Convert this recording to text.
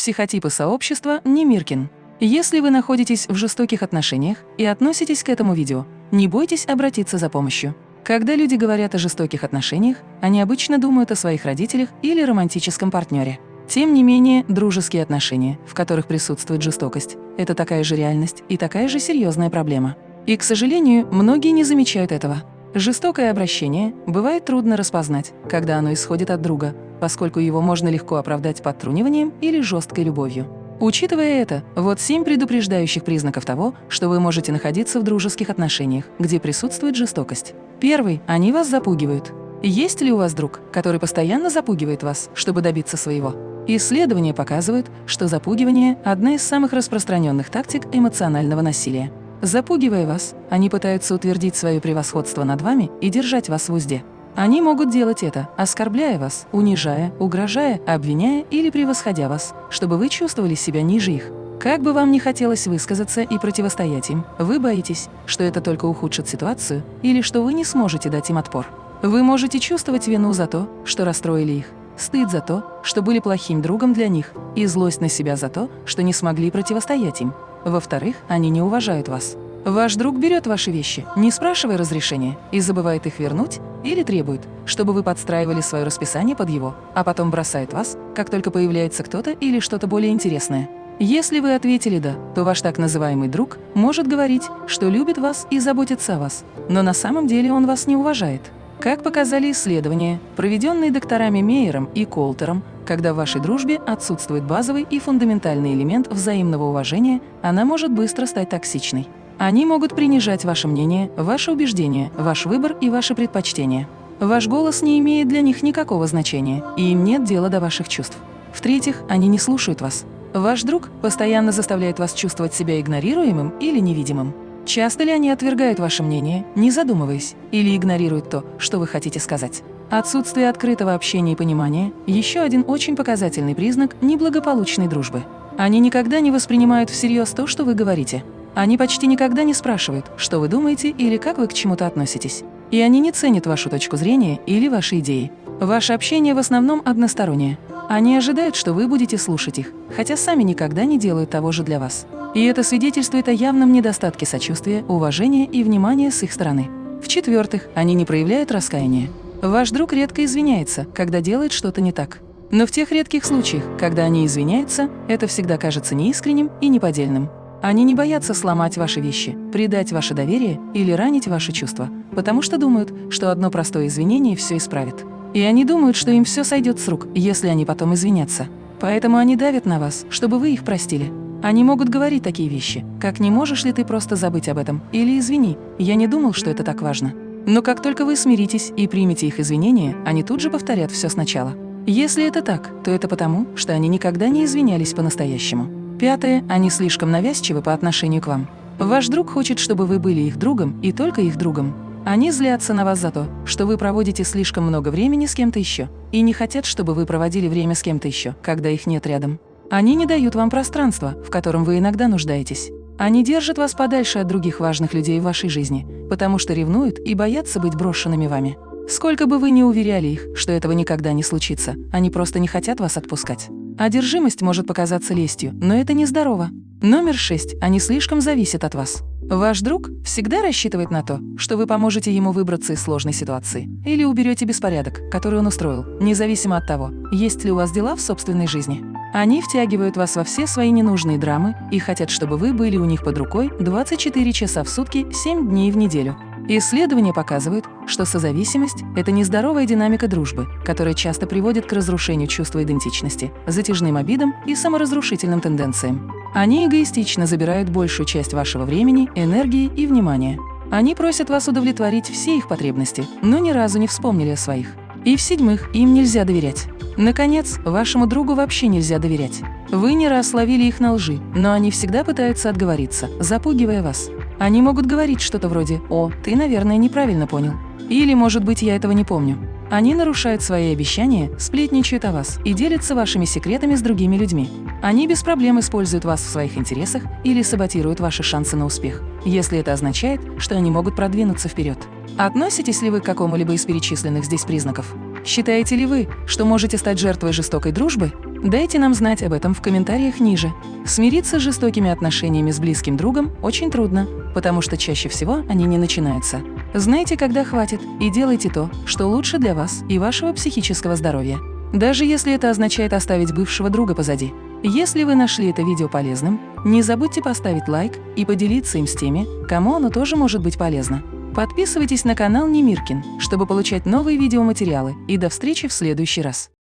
Психотипы сообщества Немиркин. Если вы находитесь в жестоких отношениях и относитесь к этому видео, не бойтесь обратиться за помощью. Когда люди говорят о жестоких отношениях, они обычно думают о своих родителях или романтическом партнере. Тем не менее, дружеские отношения, в которых присутствует жестокость, это такая же реальность и такая же серьезная проблема. И, к сожалению, многие не замечают этого. Жестокое обращение бывает трудно распознать, когда оно исходит от друга, поскольку его можно легко оправдать подтруниванием или жесткой любовью. Учитывая это, вот семь предупреждающих признаков того, что вы можете находиться в дружеских отношениях, где присутствует жестокость. Первый – они вас запугивают. Есть ли у вас друг, который постоянно запугивает вас, чтобы добиться своего? Исследования показывают, что запугивание – одна из самых распространенных тактик эмоционального насилия. Запугивая вас, они пытаются утвердить свое превосходство над вами и держать вас в узде. Они могут делать это, оскорбляя вас, унижая, угрожая, обвиняя или превосходя вас, чтобы вы чувствовали себя ниже их. Как бы вам ни хотелось высказаться и противостоять им, вы боитесь, что это только ухудшит ситуацию или что вы не сможете дать им отпор. Вы можете чувствовать вину за то, что расстроили их, стыд за то, что были плохим другом для них, и злость на себя за то, что не смогли противостоять им. Во-вторых, они не уважают вас. Ваш друг берет ваши вещи, не спрашивая разрешения, и забывает их вернуть или требует, чтобы вы подстраивали свое расписание под его, а потом бросает вас, как только появляется кто-то или что-то более интересное. Если вы ответили «да», то ваш так называемый друг может говорить, что любит вас и заботится о вас, но на самом деле он вас не уважает. Как показали исследования, проведенные докторами Мейером и Колтером, когда в вашей дружбе отсутствует базовый и фундаментальный элемент взаимного уважения, она может быстро стать токсичной. Они могут принижать ваше мнение, ваши убеждения, ваш выбор и ваши предпочтения. Ваш голос не имеет для них никакого значения, и им нет дела до ваших чувств. В-третьих, они не слушают вас. Ваш друг постоянно заставляет вас чувствовать себя игнорируемым или невидимым. Часто ли они отвергают ваше мнение, не задумываясь, или игнорируют то, что вы хотите сказать? Отсутствие открытого общения и понимания – еще один очень показательный признак неблагополучной дружбы. Они никогда не воспринимают всерьез то, что вы говорите. Они почти никогда не спрашивают, что вы думаете или как вы к чему-то относитесь. И они не ценят вашу точку зрения или ваши идеи. Ваше общение в основном одностороннее. Они ожидают, что вы будете слушать их, хотя сами никогда не делают того же для вас. И это свидетельствует о явном недостатке сочувствия, уважения и внимания с их стороны. В-четвертых, они не проявляют раскаяния. Ваш друг редко извиняется, когда делает что-то не так. Но в тех редких случаях, когда они извиняются, это всегда кажется неискренним и неподдельным. Они не боятся сломать ваши вещи, предать ваше доверие или ранить ваши чувства, потому что думают, что одно простое извинение все исправит. И они думают, что им все сойдет с рук, если они потом извинятся. Поэтому они давят на вас, чтобы вы их простили. Они могут говорить такие вещи, как «не можешь ли ты просто забыть об этом?» или «извини, я не думал, что это так важно». Но как только вы смиритесь и примете их извинения, они тут же повторят все сначала. Если это так, то это потому, что они никогда не извинялись по-настоящему. Пятое, они слишком навязчивы по отношению к вам. Ваш друг хочет, чтобы вы были их другом и только их другом. Они злятся на вас за то, что вы проводите слишком много времени с кем-то еще, и не хотят, чтобы вы проводили время с кем-то еще, когда их нет рядом. Они не дают вам пространства, в котором вы иногда нуждаетесь. Они держат вас подальше от других важных людей в вашей жизни, потому что ревнуют и боятся быть брошенными вами. Сколько бы вы ни уверяли их, что этого никогда не случится, они просто не хотят вас отпускать. Одержимость может показаться лестью, но это нездорово. Номер шесть. Они слишком зависят от вас. Ваш друг всегда рассчитывает на то, что вы поможете ему выбраться из сложной ситуации или уберете беспорядок, который он устроил, независимо от того, есть ли у вас дела в собственной жизни. Они втягивают вас во все свои ненужные драмы и хотят, чтобы вы были у них под рукой 24 часа в сутки, 7 дней в неделю. Исследования показывают, что созависимость – это нездоровая динамика дружбы, которая часто приводит к разрушению чувства идентичности, затяжным обидам и саморазрушительным тенденциям. Они эгоистично забирают большую часть вашего времени, энергии и внимания. Они просят вас удовлетворить все их потребности, но ни разу не вспомнили о своих. И в-седьмых, им нельзя доверять. Наконец, вашему другу вообще нельзя доверять. Вы не раз ловили их на лжи, но они всегда пытаются отговориться, запугивая вас. Они могут говорить что-то вроде «О, ты, наверное, неправильно понял». Или, может быть, я этого не помню. Они нарушают свои обещания, сплетничают о вас и делятся вашими секретами с другими людьми. Они без проблем используют вас в своих интересах или саботируют ваши шансы на успех, если это означает, что они могут продвинуться вперед. Относитесь ли вы к какому-либо из перечисленных здесь признаков? Считаете ли вы, что можете стать жертвой жестокой дружбы? Дайте нам знать об этом в комментариях ниже. Смириться с жестокими отношениями с близким другом очень трудно, потому что чаще всего они не начинаются. Знайте, когда хватит, и делайте то, что лучше для вас и вашего психического здоровья. Даже если это означает оставить бывшего друга позади. Если вы нашли это видео полезным, не забудьте поставить лайк и поделиться им с теми, кому оно тоже может быть полезно. Подписывайтесь на канал Немиркин, чтобы получать новые видеоматериалы, и до встречи в следующий раз.